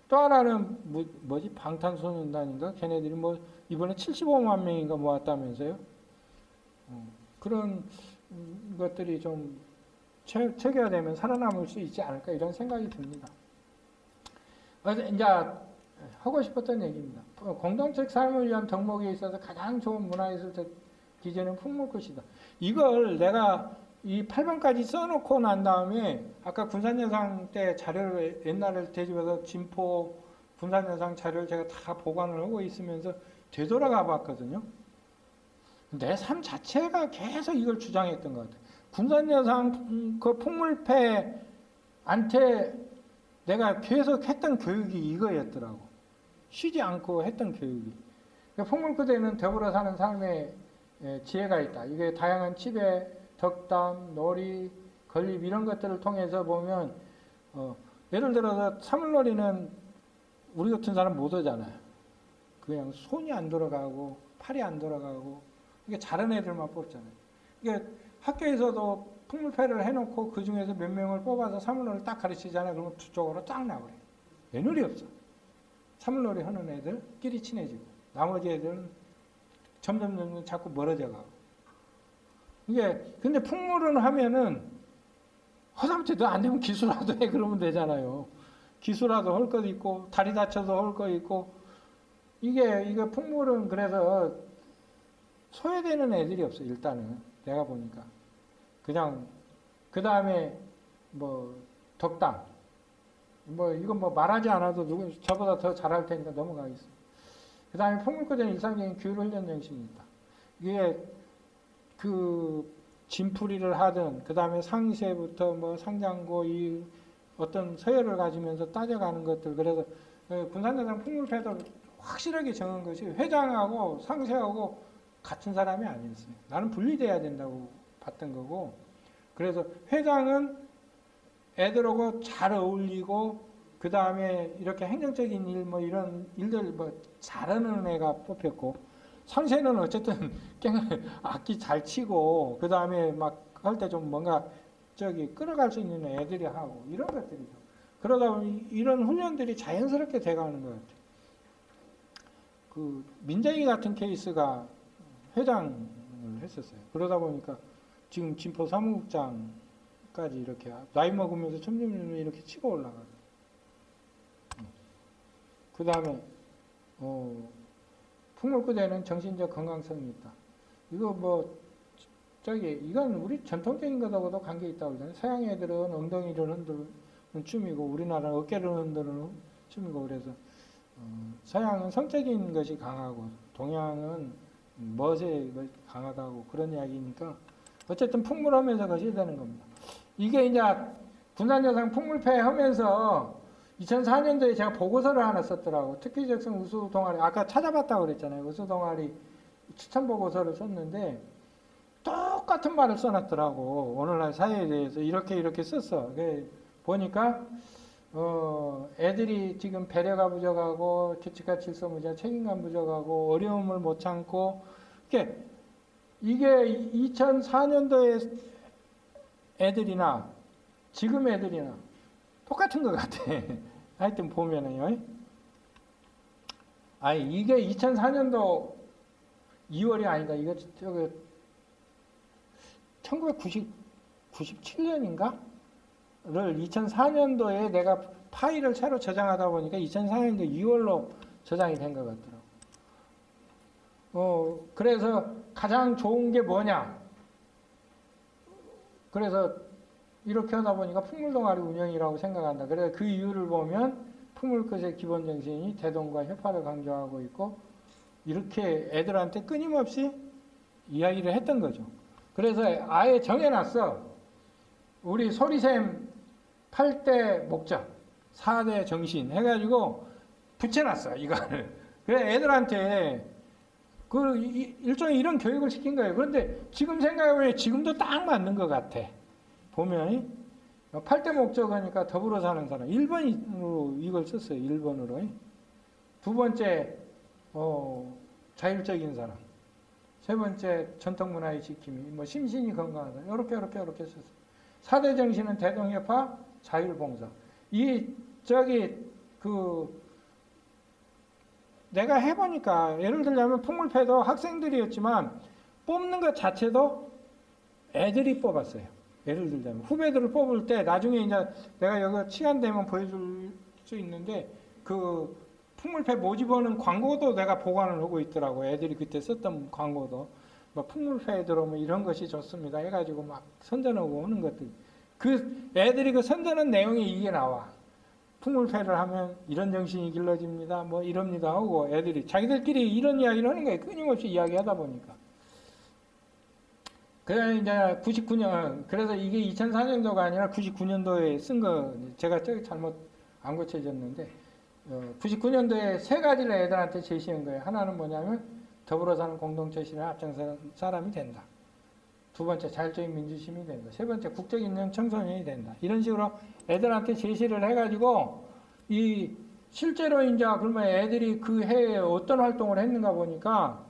또 하나는 뭐, 뭐지 방탄소년단인가 걔네들이 뭐 이번에 75만 명인가 모았다면서요. 어, 그런 음, 것들이 좀 체, 체계화되면 살아남을 수 있지 않을까 이런 생각이 듭니다. 그래서 이제 하고 싶었던 얘기입니다. 어, 공동체 삶을 위한 덕목에 있어서 가장 좋은 문화예술적 기재는 풍물꽃이다. 이걸 내가 이 8번까지 써놓고 난 다음에 아까 군산여상 때 자료를 옛날에 되집어서 진포 군산여상 자료를 제가 다 보관을 하고 있으면서 되돌아가 봤거든요. 내 삶 자체가 계속 이걸 주장했던 것 같아요. 군산여상 그 풍물패한테 내가 계속 했던 교육이 이거였더라고. 쉬지 않고 했던 교육이. 풍물크대는 더불어 사는 삶의 지혜가 있다. 이게 다양한 치배, 덕담, 놀이, 건립 이런 것들을 통해서 보면 어, 예를 들어서 사물놀이는 우리 같은 사람 못 하잖아요. 그냥 손이 안 돌아가고 팔이 안 돌아가고 이게 잘하는 애들만 뽑잖아요. 이게 학교에서도 풍물패를 해놓고 그 중에서 몇 명을 뽑아서 사물놀이 딱 가르치잖아요. 그러면 두 쪽으로 딱 나와요. 애놀이 없어. 사물놀이 하는 애들끼리 친해지고 나머지 애들은 점점 점점 자꾸 멀어져 가고. 이게 근데 풍물은 하면은 허삼태 도안 되면 기술라도 해 그러면 되잖아요. 기술라도 할 것 있고 다리 다쳐서 할거 있고 이게 이게 풍물은 그래서 소외되는 애들이 없어 일단은 내가 보니까 그냥 그 다음에 뭐 덕담 뭐 이건 뭐 말하지 않아도 누구 저보다 더 잘할 테니까 넘어가겠습니다. 그 다음에 풍물거전 일상적인 규율 훈련 정신이 있다. 이게 그 진풀이를 하든 그 다음에 상세부터 뭐 상장고 이 어떤 서열을 가지면서 따져가는 것들 그래서 그 군산대장 풍물패도 확실하게 정한 것이 회장하고 상세하고 같은 사람이 아니었어요. 나는 분리돼야 된다고 봤던 거고 그래서 회장은 애들하고 잘 어울리고 그 다음에 이렇게 행정적인 일 뭐 이런 일들 뭐 잘하는 애가 뽑혔고 상세는 어쨌든 악기 잘 치고 그 다음에 막 할 때 좀 뭔가 저기 끌어갈 수 있는 애들이 하고 이런 것들이죠. 그러다 보니 이런 훈련들이 자연스럽게 돼가는 것 같아요. 그 민정이 같은 케이스가 회장을 했었어요. 그러다 보니까 지금 진포 사무국장까지 이렇게 나이 먹으면서 점점 이렇게 치고 올라가요. 그 다음에 어, 풍물구대는 정신적 건강성이 있다. 이거 뭐 저기 이건 우리 전통적인 것하고도 관계 있다고 그러잖아요. 서양 애들은 엉덩이를 흔드는 춤이고 우리나라는 어깨를 흔드는 춤이고 그래서 어, 서양은 성적인 것이 강하고 동양은 멋에 강하다고 그런 이야기니까 어쨌든 풍물하면서 것이 되는 겁니다. 이게 이제 군산여상 풍물패 하면서 2004년도에 제가 보고서를 하나 썼더라고. 특기 적성 우수 동아리, 아까 찾아봤다고 그랬잖아요. 우수 동아리 추천 보고서를 썼는데, 똑같은 말을 써놨더라고. 오늘날 사회에 대해서 이렇게 이렇게 썼어. 보니까, 어, 애들이 지금 배려가 부족하고, 규칙과 질서 무자, 책임감 부족하고, 어려움을 못 참고, 이게, 이게 2004년도에 애들이나, 지금 애들이나, 똑같은 것 같아. 하여튼 보면은요. 아니, 이게 2004년도 2월이 아니다. 이거, 저거, 1997년인가? 를 2004년도에 내가 파일을 새로 저장하다 보니까 2004년도 2월로 저장이 된 것 같더라고. 어, 그래서 가장 좋은 게 뭐냐? 그래서 이렇게 하다 보니까 풍물동아리 운영이라고 생각한다. 그래서 그 이유를 보면 풍물끝의 기본 정신이 대동과 협화를 강조하고 있고 이렇게 애들한테 끊임없이 이야기를 했던 거죠. 그래서 아예 정해놨어. 우리 소리샘 8대 목적, 4대 정신 해가지고 붙여놨어, 이거를. 그래, 애들한테 그 일종의 이런 교육을 시킨 거예요. 그런데 지금 생각해보면 지금도 딱 맞는 것 같아. 보면 8대 목적하니까 더불어 사는 사람 1번으로 이걸 썼어요. 1번으로. 두 번째 어, 자율적인 사람. 세 번째 전통 문화의 지킴이, 뭐 심신이 건강하다. 이렇게 이렇게 이렇게 썼어요. 사대 정신은 대동협화, 자율봉사. 이 저기 그 내가 해보니까 예를 들자면 풍물패도 학생들이었지만 뽑는 것 자체도 애들이 뽑았어요. 예를 들자면 후배들을 뽑을 때 나중에 이제 내가 여기 시간 되면 보여줄 수 있는데 그 풍물패 모집하는 광고도 내가 보관을 하고 있더라고. 애들이 그때 썼던 광고도 뭐 풍물패에 들어오면 이런 것이 좋습니다. 해가지고 막 선전하고 하는 것들. 그 애들이 그 선전한 내용이 이게 나와. 풍물패를 하면 이런 정신이 길러집니다. 뭐 이럽니다 하고 애들이 자기들끼리 이런 이야기를 하는 거예요. 끊임없이 이야기하다 보니까. 그래 이제 99년 그래서 이게 2004년도가 아니라 99년도에 쓴 거 제가 저기 잘못 안 고쳐졌는데 어, 99년도에 세 가지를 애들한테 제시한 거예요. 하나는 뭐냐면 더불어 사는 공동체 실현 앞장서는 사람이 된다. 두 번째 자율적인 민주심이 된다. 세 번째 국적 있는 청소년이 된다. 이런 식으로 애들한테 제시를 해가지고 이 실제로 이제 그러면 애들이 그 해에 어떤 활동을 했는가 보니까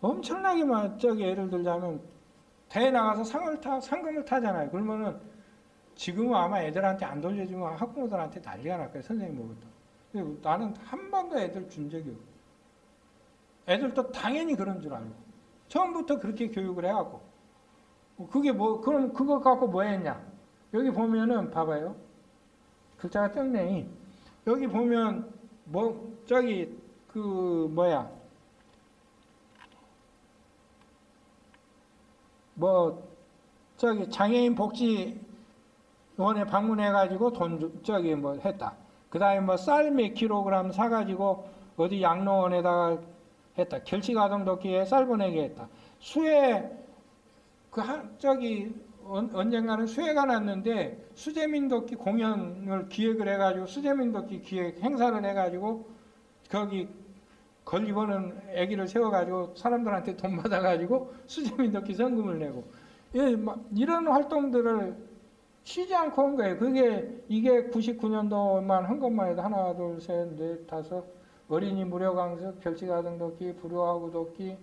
엄청나게 막 저기 예를 들자면 대회 나가서 상을 타 상금을 타잖아요. 그러면은 지금은 아마 애들한테 안 돌려주면 학부모들한테 난리가 날 거예요. 선생님. 근데 나는 한 번도 애들 준 적이 없고 애들도 당연히 그런 줄 알고 처음부터 그렇게 교육을 해갖고 그게 뭐 그럼 그거 갖고 뭐 했냐? 여기 보면은 봐봐요. 글자가 적네. 여기 보면 뭐 저기 그 뭐야? 뭐 저기 장애인 복지 원에 방문해가지고 돈 주- 저기 뭐 했다. 그다음에 뭐 쌀 몇 킬로그램 사가지고 어디 양로원에다가 했다. 결식 아동 돕기에 쌀 보내게 했다. 수해 그 한, 저기 언, 언젠가는 수해가 났는데 수재민 돕기 공연을 기획을 해가지고 수재민 돕기 기획 행사를 해가지고 거기 건립하는 아기를 세워가지고 사람들한테 돈 받아가지고 수재민 돕기 성금을 내고 예, 막 이런 활동들을 쉬지 않고 한 거예요. 그게 이게 99년도만 한 것만 해도 하나, 둘, 셋, 넷, 다섯 어린이 무료 강습, 결식아동 돕기, 불우하고 돕기,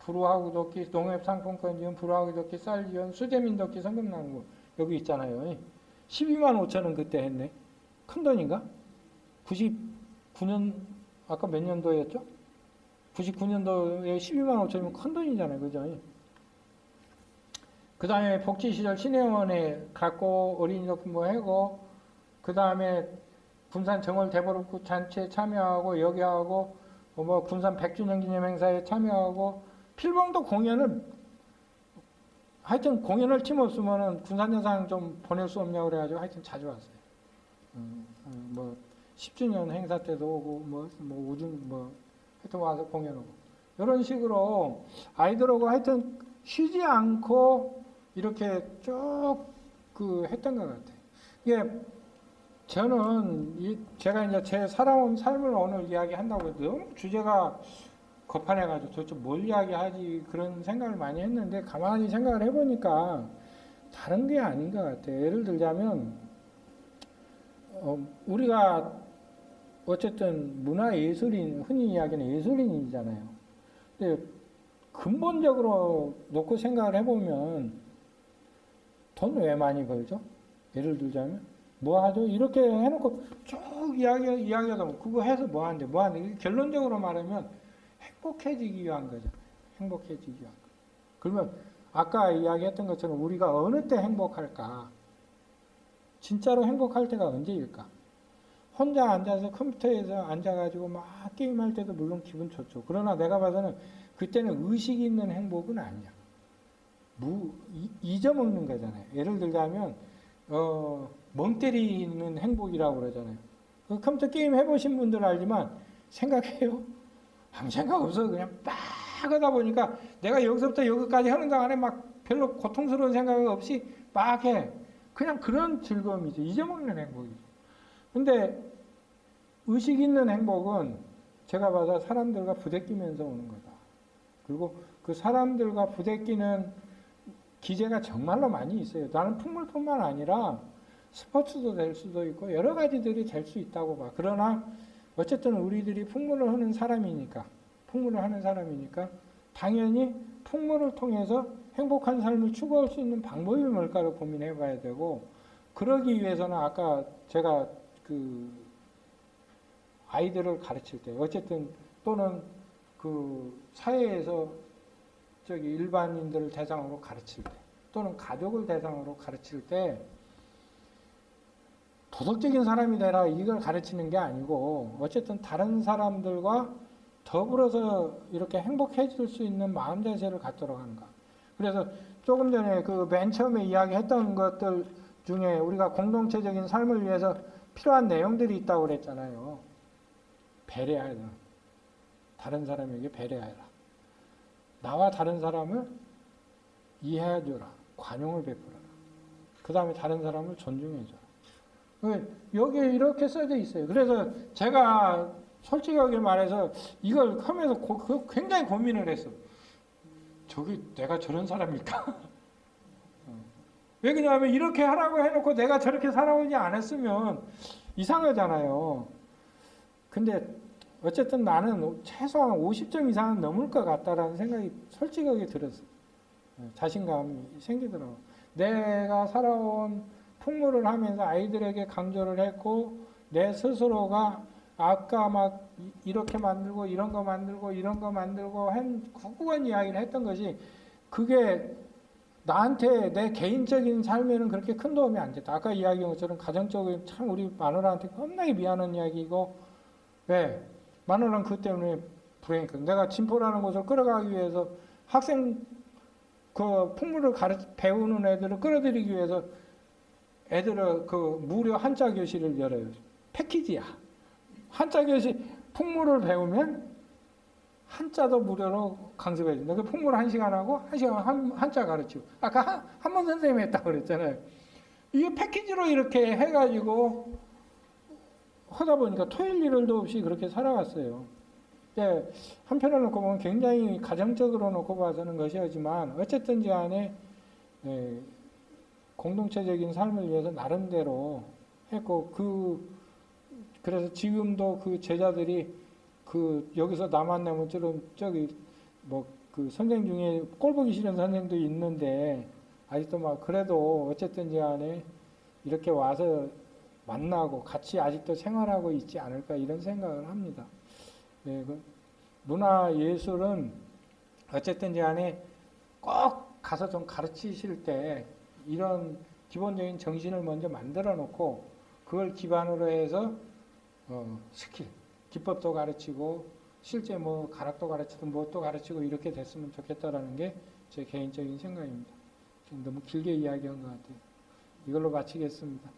불우하고 돕기, 농협 상품권 지원, 불우하고 돕기, 쌀 지원, 수재민 돕기 성금 나는 거 여기 있잖아요. 12만 5천 원 그때 했네. 큰 돈인가? 99년 아까 몇 년도였죠? 99년도에 12만 5천이면 큰 돈이잖아요. 그죠? 그 다음에 복지시설 신혜원에 갖고 어린이 높은 뭐 하고, 그 다음에 군산 정월 대보름구 잔치에 참여하고, 여기 하고, 뭐 군산 100주년 기념 행사에 참여하고, 필봉도 공연을, 하여튼 공연을 팀 없으면은 군산 여상 좀 보낼 수 없냐고 그래가지고 하여튼 자주 왔어요. 음, 음, 뭐 10주년 행사 때도 오고, 뭐, 뭐 우중, 뭐, 하여튼 와서 공연하고. 이런 식으로 아이들하고 하여튼 쉬지 않고 이렇게 쭉 그 했던 것 같아요. 이게 저는 이 제가 이제 제 살아온 삶을 오늘 이야기한다고 해도 너무 주제가 거판해가지고 도대체 뭘 이야기하지 그런 생각을 많이 했는데 가만히 생각을 해보니까 다른 게 아닌 것 같아요. 예를 들자면 어, 우리가 어쨌든 문화 예술인 흔히 이야기하는 예술인이잖아요. 근데 근본적으로 놓고 생각을 해보면 돈 왜 많이 벌죠? 예를 들자면 뭐 하죠? 이렇게 해놓고 쭉 이야기 이야기하다 보면 그거 해서 뭐 하는데 뭐 하는데 결론적으로 말하면 행복해지기 위한 거죠. 행복해지기 위한 거. 그러면 아까 이야기했던 것처럼 우리가 어느 때 행복할까? 진짜로 행복할 때가 언제일까? 혼자 앉아서 컴퓨터에서 앉아가지고 막 게임할 때도 물론 기분 좋죠. 그러나 내가 봐서는 그때는 의식 있는 행복은 아니야. 무, 이- 잊어먹는 거잖아요. 예를 들자면, 어, 멍 때리는 행복이라고 그러잖아요. 그 컴퓨터 게임 해보신 분들 알지만, 생각해요? 아무 생각 없어. 그냥 빡 하다 보니까 내가 여기서부터 여기까지 하는 동안에 막 별로 고통스러운 생각 없이 막 해. 그냥 그런 즐거움이죠. 잊어먹는 행복이죠. 근데 의식 있는 행복은 제가 봐서 사람들과 부대끼면서 오는 거다. 그리고 그 사람들과 부대끼는 기제가 정말로 많이 있어요. 나는 풍물뿐만 아니라 스포츠도 될 수도 있고 여러 가지들이 될 수 있다고 봐. 그러나 어쨌든 우리들이 풍물을 하는 사람이니까 풍물을 하는 사람이니까 당연히 풍물을 통해서 행복한 삶을 추구할 수 있는 방법이 뭘까를 고민해 봐야 되고 그러기 위해서는 아까 제가 그 아이들을 가르칠 때 어쨌든 또는 그 사회에서 저기 일반인들을 대상으로 가르칠 때 또는 가족을 대상으로 가르칠 때 도덕적인 사람이 되라 이걸 가르치는 게 아니고 어쨌든 다른 사람들과 더불어서 이렇게 행복해질 수 있는 마음 자세를 갖도록 하는가. 그래서 조금 전에 그 맨 처음에 이야기했던 것들 중에 우리가 공동체적인 삶을 위해서 필요한 내용들이 있다고 그랬잖아요. 배려하라. 다른 사람에게 배려하라. 나와 다른 사람을 이해해줘라. 관용을 베풀어라. 그 다음에 다른 사람을 존중해줘라. 여기에 이렇게 써져 있어요. 그래서 제가 솔직하게 말해서 이걸 하면서 고, 그 굉장히 고민을 했어. 저기 내가 저런 사람일까? 어. 왜 그러냐면 이렇게 하라고 해놓고 내가 저렇게 살아오지 않았으면 이상하잖아요. 근데 어쨌든 나는 최소한 50점 이상은 넘을 것 같다라는 생각이 솔직하게 들었어. 어, 자신감이 생기더라고. 내가 살아온 풍물을 하면서 아이들에게 강조를 했고 내 스스로가 아까 막 이- 이렇게 만들고 이런 거 만들고 이런 거 만들고 한 구구한 이야기를 했던 것이 그게 나한테 내 개인적인 삶에는 그렇게 큰 도움이 안 됐다. 아까 이야기한 것처럼 가정적으로 참 우리 마누라한테 겁나게 미안한 이야기고 왜 마누라는 그 때문에 불행했거든. 내가 진포라는 곳을 끌어가기 위해서 학생 그 풍물을 가르 배우는 애들을 끌어들이기 위해서 애들을 그 무료 한자 교실을 열어요. 패키지야. 한자 교실 풍물을 배우면 한자도 무료로 강습해 준다. 그 풍물 한 시간 하고 한 시간 한, 한자 가르치고. 아까 한, 한번 선생님이 했다고 그랬잖아요. 이게 패키지로 이렇게 해가지고 하다 보니까 토일 일요일도 없이 그렇게 살아왔어요. 예, 한편으로 놓고 보면 굉장히 가정적으로 놓고 봐서는 것이지만 어쨌든지 간에 예, 공동체적인 삶을 위해서 나름대로 했고 그 그래서 지금도 그 제자들이 그 여기서 내면처럼 저기 뭐 그 선생 중에 꼴 보기 싫은 선생도 있는데 아직도 막 그래도 어쨌든지 간에 이렇게 와서 만나고 같이 아직도 생활하고 있지 않을까 이런 생각을 합니다. 네, 그 문화 예술은 어쨌든지 간에 꼭 가서 좀 가르치실 때 이런 기본적인 정신을 먼저 만들어 놓고 그걸 기반으로 해서 어, 스킬, 기법도 가르치고 실제 뭐 가락도 가르치고 무엇도 가르치고 이렇게 됐으면 좋겠다라는 게 제 개인적인 생각입니다. 지금 너무 길게 이야기한 것 같아요. 이걸로 마치겠습니다.